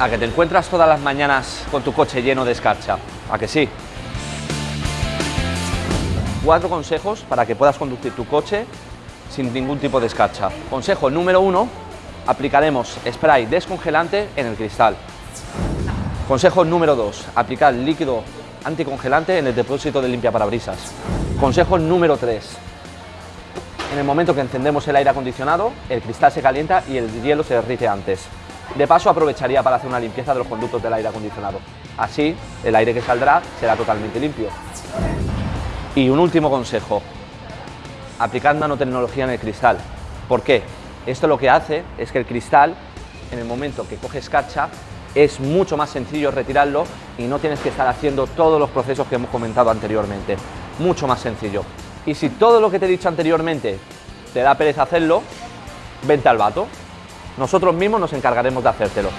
A que te encuentras todas las mañanas con tu coche lleno de escarcha. ¿A que sí? Cuatro consejos para que puedas conducir tu coche sin ningún tipo de escarcha. Consejo número uno, aplicaremos spray descongelante en el cristal. Consejo número dos, aplicar líquido anticongelante en el depósito de limpia parabrisas. Consejo número tres, en el momento que encendemos el aire acondicionado, el cristal se calienta y el hielo se derrite antes. De paso aprovecharía para hacer una limpieza de los conductos del aire acondicionado. Así, el aire que saldrá será totalmente limpio. Y un último consejo, aplicar nanotecnología en el cristal. ¿Por qué? Esto lo que hace es que el cristal, en el momento que coge escarcha, es mucho más sencillo retirarlo y no tienes que estar haciendo todos los procesos que hemos comentado anteriormente. Mucho más sencillo. Y si todo lo que te he dicho anteriormente te da pereza hacerlo, vente al vato. Nosotros mismos nos encargaremos de hacértelo.